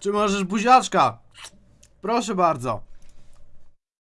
Czy możesz buziaczka? Proszę bardzo.